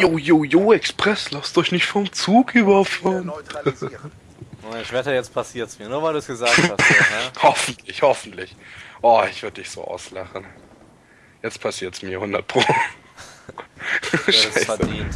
Jo, jo, jo, Express, lasst euch nicht vom Zug überfahren. Oh, Ich wette, jetzt passiert's mir, nur weil du es gesagt hast. Ja, hoffentlich, hoffentlich. Oh, ich würde dich so auslachen. Jetzt passiert's mir 100 Pro. Du Scheiße. verdient.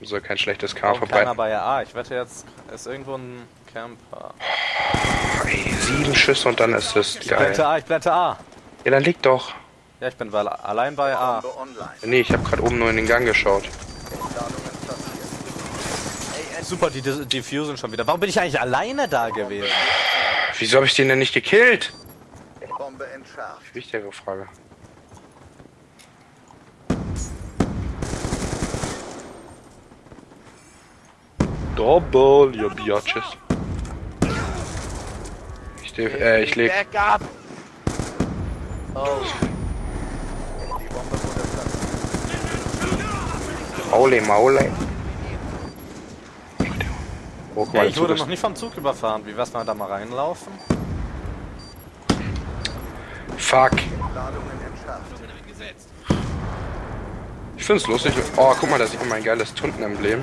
Du soll kein schlechtes K Warum keiner verbreiten. bei A? Ich wette, jetzt ist irgendwo ein Camper. Ey, sieben Schüsse und dann ist es Ich blende geil. A, ich blende A. Ja, dann liegt doch. Ja, ich bin weil allein bei A. Nee, ich habe gerade oben nur in den Gang geschaut. Super, die Diffusion schon wieder. Warum bin ich eigentlich alleine da gewesen? Wieso habe ich den denn nicht gekillt? Bombe entschärft. Wichtigere Frage. Double, your biatches. Ich, äh, ich leg. Oh. Die Bombe wurde platziert. Maule, Maule. Oh, Ja, ich wurde noch nicht vom Zug überfahren. Wie wär's mal da mal reinlaufen? Fuck. Ich find's lustig. Oh, guck mal, da sieht man mein geiles Tunten-Emblem.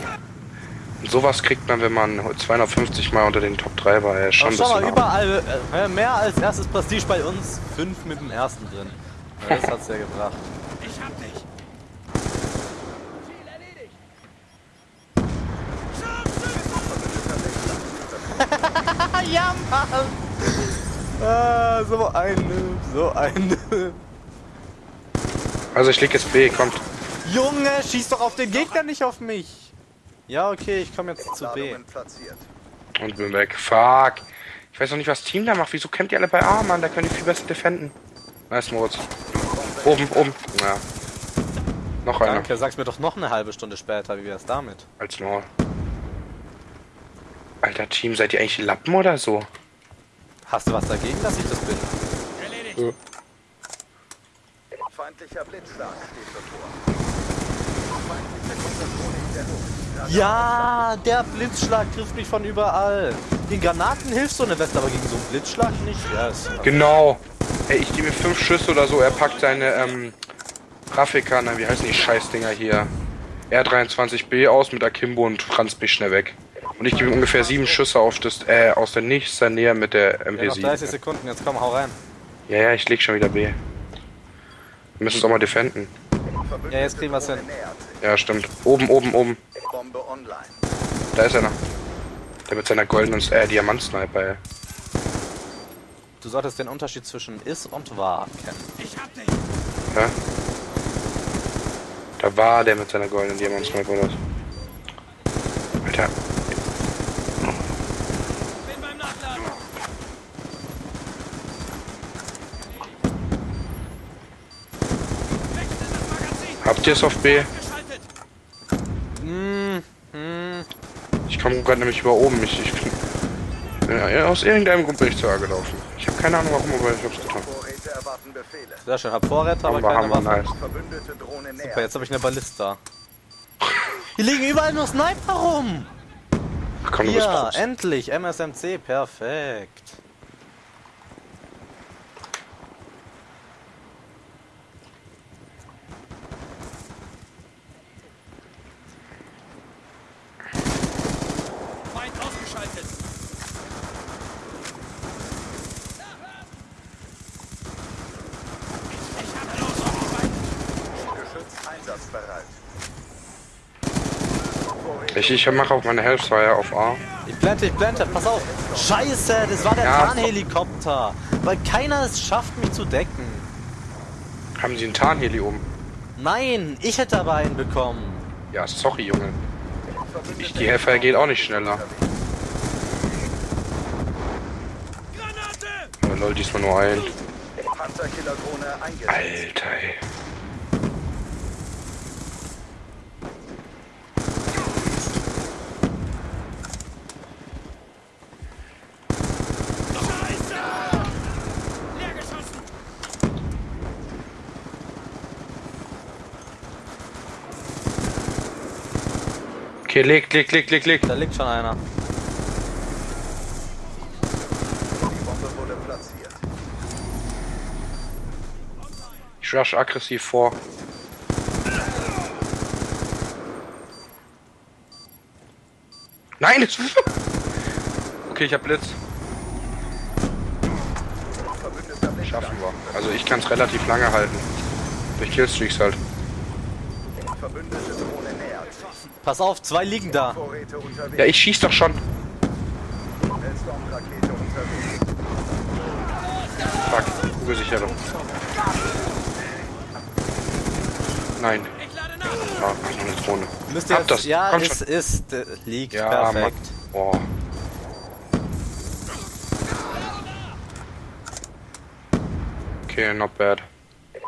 Und sowas kriegt man, wenn man 250 Mal unter den Top 3 war. Ja, schon schau mal, überall äh, mehr als erstes Prestige bei uns. Fünf mit dem ersten drin. Ja, das hat's ja gebracht. Ja, Mann! Ah, so ein Noob, so ein Noob. Also ich leg jetzt B, kommt. Junge, schieß doch auf den Gegner, nicht auf mich. Ja, okay, ich komme jetzt zu B. Und bin weg. Fuck. Ich weiß noch nicht, was Team da macht. Wieso kämpft ihr alle bei A, Mann? Da können die viel besser defenden. Nice, Moritz. Oben, oben. Ja. Noch einer. Danke, sag's mir doch noch eine halbe Stunde später, wie wär's damit? Als Maul. Alter Team, seid ihr eigentlich Lappen oder so? Hast du was dagegen, dass ich das bin? Feindlicher Blitzschlag steht bevor. Ja, der Blitzschlag trifft mich von überall. Den Granaten hilft so eine Weste, aber gegen so einen Blitzschlag nicht. Ja, Genau. Ey, ich gebe mir fünf Schüsse oder so. Er packt seine, ähm, Raffica, na, wie heißen die Scheißdinger hier? R23B aus mit Akimbo und franz mich schnell weg. Und ich gebe ungefähr sieben Schüsse auf das, äh, aus der nächsten Nähe mit der ja, noch 30 MP7. Sekunden, jetzt komm, hau rein. Ja, ja, ich leg schon wieder B. Wir müssen es auch mal defenden. Ja, jetzt kriegen wir's hin. Nähert sich. Ja, stimmt. Oben, oben, oben. Bombe online. Da ist einer. Der mit seiner goldenen äh, Diamantsniper, ey. Du solltest den Unterschied zwischen ist und war kennen. Ja? Da war der mit seiner goldenen Diamantsniper oder so. Alter. Habt ihr es auf B? Hm, hm. Ich komme gerade nämlich über oben. Ich, ich bin, ja, aus irgendeinem Grund bin ich zu A gelaufen. Ich habe keine Ahnung warum, aber ich hab's getan. Vorräte erwarten Befehle. Sehr schön, hab Vorräte, aber Hammer, keine Hammer, Waffe. nice. Super, jetzt habe ich eine Ballista. Hier liegen überall nur Sniper rum. Ach komm, Ja, endlich, MSMC, perfekt. Ich, ich mache auf meine Hellfire auf A. Ich blende, ich blende, pass auf. Scheiße, das war der Ja, Tarnhelikopter. Weil keiner es schafft, mich zu decken. Haben sie einen Tarnheli oben? Nein, ich hätte aber einen bekommen. Ja, sorry, Junge. Ich, die Hellfire geht auch nicht schneller. Granate! Aber lol, diesmal nur ein. Alter, ey. Okay, leg, leg, leg, leg, leg, da liegt schon einer. Ich rush aggressiv vor. Nein, jetzt. Okay, ich hab Blitz. Schaffen wir. Also ich kann es relativ lange halten. Durch Killstreaks halt. Verbündete Pass auf, zwei liegen da. Ja, ich schieß doch schon. Fuck, Kugelsicherung. Nein. Noch eine Drohne. Müsst ihr Hab jetzt, das. ja, Komm es schon. ist, äh, liegt Ja, perfekt. Mann. Boah. Okay, not bad.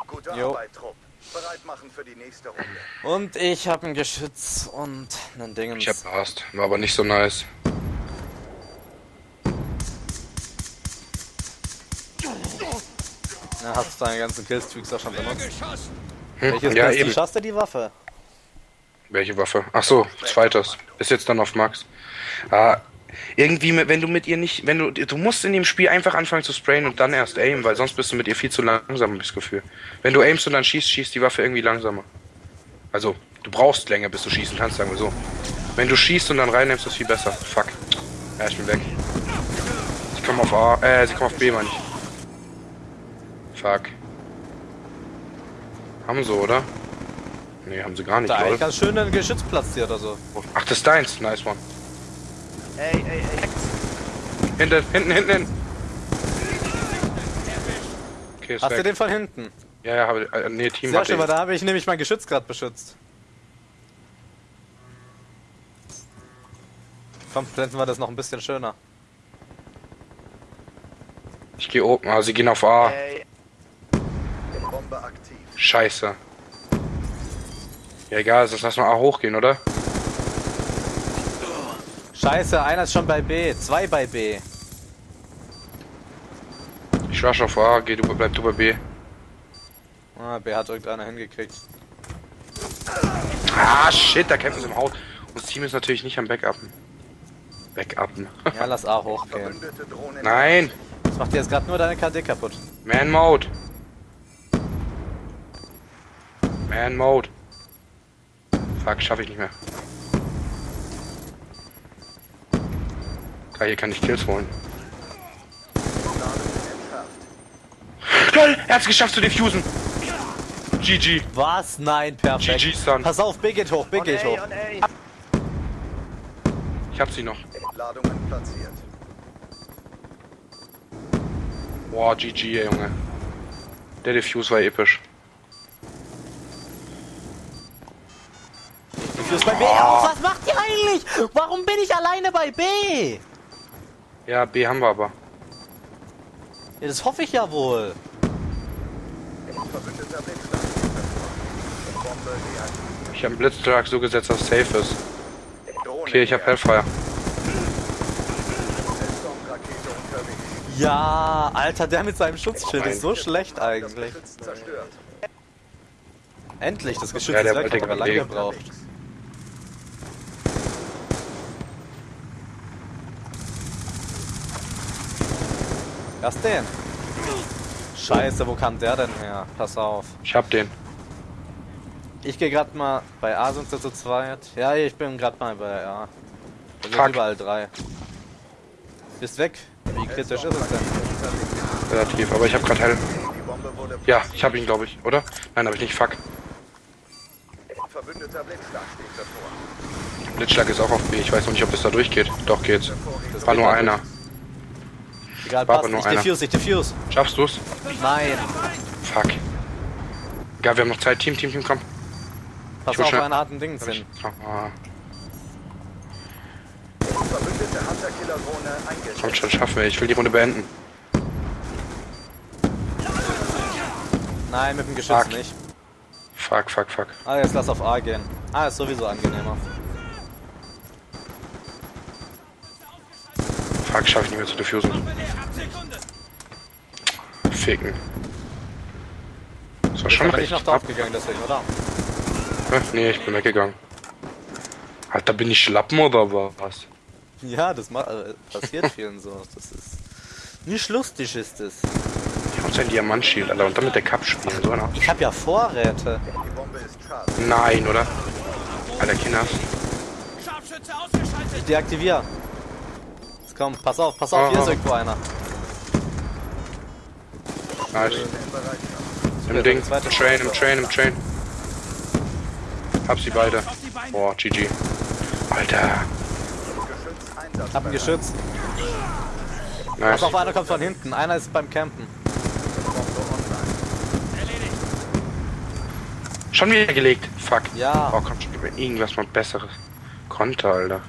Gute. Arbeit, Trupp. Bereit machen für die nächste Runde. Und ich habe ein Geschütz und einen Dingens. Ich hab Blast. War aber nicht so nice. Ja, hast du deine ganzen Killstreaks auch schon benutzt. geschossen? Hm? Welches ja, eben. hast du die Waffe? Welche Waffe? Ach so, zweites. Ist jetzt dann auf Max. Ah, irgendwie, wenn du mit ihr nicht, wenn du, du musst in dem Spiel einfach anfangen zu sprayen und dann erst aimen, weil sonst bist du mit ihr viel zu langsam, hab ich das Gefühl. Wenn du aimst und dann schießt, schießt die Waffe irgendwie langsamer. Also, du brauchst länger, bis du schießen kannst, sagen wir so. Wenn du schießt und dann reinnimmst, ist es viel besser. Fuck. Ja, ich bin weg. Sie kommen auf A, äh, sie kommen auf B, meine ich. Fuck. Haben sie, oder? Nee, haben sie gar nicht, Da eigentlich ganz schön ein Geschütz platziert oder so. Ach, das ist deins. Nice one. Ey, ey, ey. Hinten, hinten, hinten, hinten. Okay, ist Hast du weg. den von hinten? Ja, ja, habe äh, nee, Team Sehr hatte schön, weil ich. da habe ich nämlich mein Geschütz gerade beschützt. Komm, blenden wir das noch ein bisschen schöner. Ich gehe oben. Ah, sie gehen auf A. Bombe aktiv. Scheiße. Ja, egal, sonst lass mal A hochgehen, oder? Scheiße, einer ist schon bei B, zwei bei B. Ich rush auf A, geh, du bleib du bei B. Ah, B hat irgendeiner hingekriegt. Ah, shit, da kämpfen sie im Haus. Das Team ist natürlich nicht am Backuppen. Backuppen. Ja, lass A hochgehen. Nein! Das macht dir jetzt gerade nur deine KD kaputt. Man Mode. Man Mode. Fuck, schaffe ich nicht mehr. Geil, hier kann ich Kills holen. LOL, er hat's geschafft zu diffusen. GG. Was? Nein, perfekt. GG, Son. Pass auf, B geht hoch, B geht hoch. Ich hab sie noch. Ladungen platziert. Boah, GG, ey, Junge. Der Diffuse war episch. Ist bei B auf. Was macht ihr eigentlich? Warum bin ich alleine bei B? Ja, B haben wir aber. Ja, das hoffe ich ja wohl. Ich habe einen Blitzschlag so gesetzt, dass es safe ist. Okay, ich habe. Hellfire. Ja, Alter, der mit seinem Schutzschild ist so schlecht eigentlich. Endlich, das Geschütz Ja, ist weg, wir lange gebraucht. Was den? Scheiße, wo kam der denn her? Pass auf. Ich hab den. Ich gehe gerade mal bei A sind sie zu zweit. Ja, ich bin gerade mal bei A. Da sind Fuck. überall drei. Bist weg. Wie kritisch ist es denn? Relativ, aber ich habe gerade Hell. Wurde Ja, ich habe ihn, glaube ich, oder? Nein, habe ich nicht. Fuck. Verbündeter Blitzschlag steht bevor. Blitzschlag ist auch auf B. Ich weiß noch nicht, ob es da durchgeht. Doch geht's. Das War geht nur einer. Egal, War passt. nur Ich einer. diffuse, ich diffuse. Schaffst du's? Nein. Fuck. Egal, wir haben noch Zeit. Team, Team, Team, komm. Pass auf, einer hat ein Ding hin. Ah, eingesetzt. kommt schon, schaffen wir. Ich will die Runde beenden. Nein, mit dem Geschütz Fuck. nicht. Fuck, fuck, fuck. Ah, jetzt lass auf A gehen. Ah, ist sowieso angenehmer. Fuck, schaffe ich nicht mehr zu diffusen. Ficken. Das war schon recht ich noch knapp. draufgegangen, deswegen, oder? Hä? Nee, ich bin weggegangen. Alter, bin ich Schlappen oder was? Ja, das ma äh, passiert vielen so. Das ist nicht lustig, ist es. Ich hab sein Diamantschild, Alter, und dann mit der Cup spielen, so einer. Ich habe ja Vorräte. Nein, oder? Alter, ausgeschaltet. Deaktivier. Jetzt komm, pass auf, pass auf, hier Ah. ist irgendwo einer. Nice. Im Ding. Im Train, im Train, im Train. Hab sie beide. Boah, GG. Alter. Hab ein Geschütz. Nice. Pass auf, einer kommt von hinten. Einer ist beim Campen. Schon wieder gelegt. Fuck. Ja. Oh, komm, schon über irgendwas mal besseres. Konter, Alter.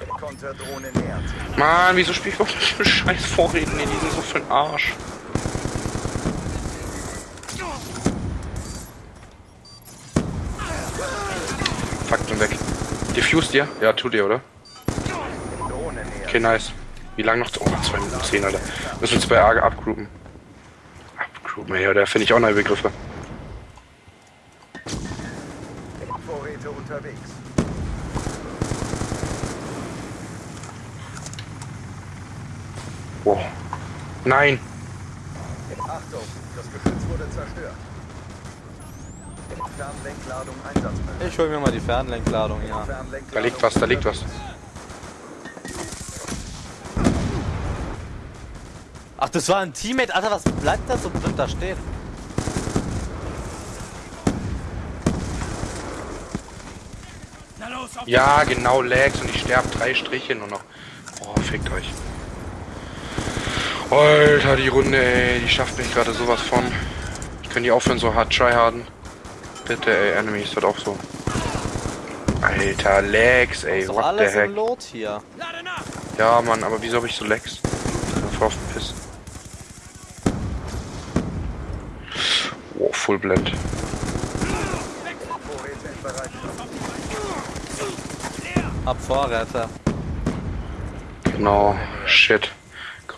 Mann, wieso spiel ich überhaupt mit scheiß Vorräten? Nee, die sind so für den Arsch. Fuck, weg. Diffused ihr? Ja, tut ihr, oder? Okay, nice. Wie lang noch? Oh, 2 Minuten 10, Alter. Müssen uns bei Arge abgroupen. Abgroupen, ja, da finde ich auch neue Begriffe. Vorräte unterwegs. Wow. Nein! Achtung, das Geschütz wurde zerstört. Fernlenkladung einsatzbereit. Ich hol mir mal die Fernlenkladung, ja. Fernlenkladung Da liegt was, da liegt was. Ach, das war ein Teammate. Alter, was bleibt da so blöd da stehen? Ja, genau, Lags und ich sterbe drei Striche nur noch. Oh, fickt euch. Alter, die Runde, ey, die schafft mich gerade sowas von. Können die aufhören, so hart tryharden? Bitte, ey, Enemies, wird auch so. Alter, Lags, ey, Ist what the heck. im Lot hier. Ja, Mann, aber wieso habe ich so Lags? Ich auf den Piss. Wow, Full Blend. Hab Vorräte. Genau, shit.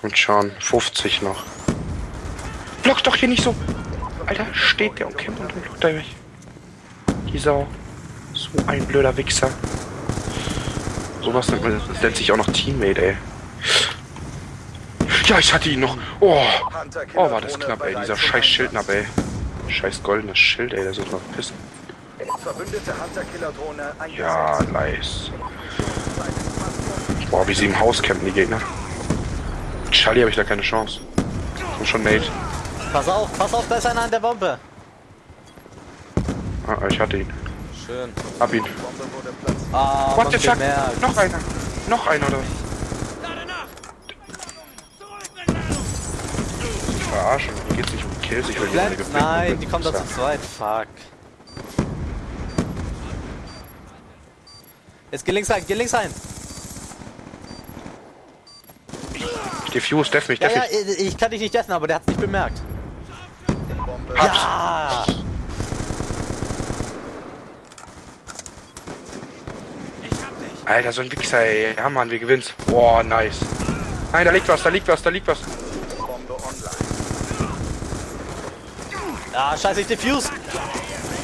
Kommt schon, 50 noch. Block doch hier nicht so. Alter, steht der und kämpft und blockt er mich. Die Sau. So ein blöder Wichser. Sowas nennt, man, nennt sich auch noch Teammate, ey. Ja, ich hatte ihn noch. Oh, oh war das knapp, ey. Dieser scheiß Schildnab, ey. Scheiß goldenes Schild, ey. Der soll mal pissen. Ja, nice. Boah, wie sie im Haus campen, die Gegner. Charlie habe ich da keine Chance. Komm schon, Mate. Pass auf, pass auf, da ist einer an der Bombe. Ah, ich hatte ihn. Schön. Hab ihn. Ah, What the fuck? Noch einer. Noch einer, oder? Verarschen. Hier geht's nicht um Kills. Ich will die gewinnen. nein, die kommen da zu zweit. Fuck. Jetzt geh links rein, geh links rein. Diffuse, def mich, Ja, def ja, mich. ich ich kann dich nicht essen, aber der hat's nicht bemerkt. Bombe Ja! Alter, so ein Wichser, ey. Ja, Mann, wir gewinnt's. Boah, nice. Nein, da liegt was, da liegt was, da liegt was. Bombe online. Ah, scheiße, ich diffuse.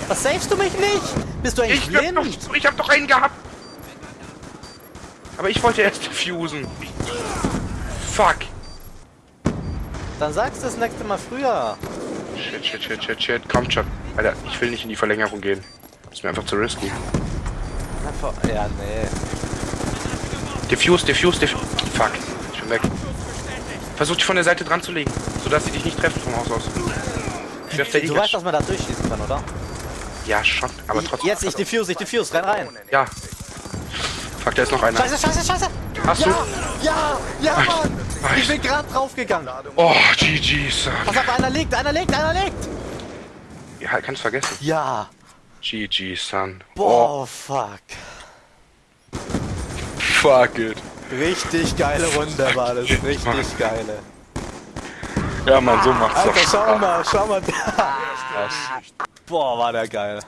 Was savest du mich nicht? Bist du eigentlich Ich hab, doch, blind? ich hab doch einen gehabt. Aber ich wollte erst diffusen. Fuck. Dann sagst du das nächste Mal früher. Shit, shit, shit, shit, shit. Kommt schon. Alter, ich will nicht in die Verlängerung gehen. Ist mir einfach zu risky. Ja, nee. Diffuse, diffuse, diffuse. Fuck. Ich bin weg. Versuch dich von der Seite dran zu legen, sodass sie dich nicht treffen vom Haus aus. Ich werf der Du weißt, dass man da durchschießen kann, oder? Ja, schon, aber trotzdem. Jetzt, ich diffuse, ich diffuse, renn rein. Ja. Fuck, da ist noch einer. Scheiße, scheiße, scheiße! Hast du? Ja, ja, Mann! Ich bin gerade draufgegangen. Oh, GG, Son. Pass auf, einer liegt, einer liegt, einer liegt! Ja, kannst vergessen. Ja. GG, Son. Boah, fuck. Oh, fuck it. Richtig geile Runde war das, richtig geile. Ja, Mann, so macht's Alter, doch schau Spaß. mal, schau mal da. Boah, war der geil.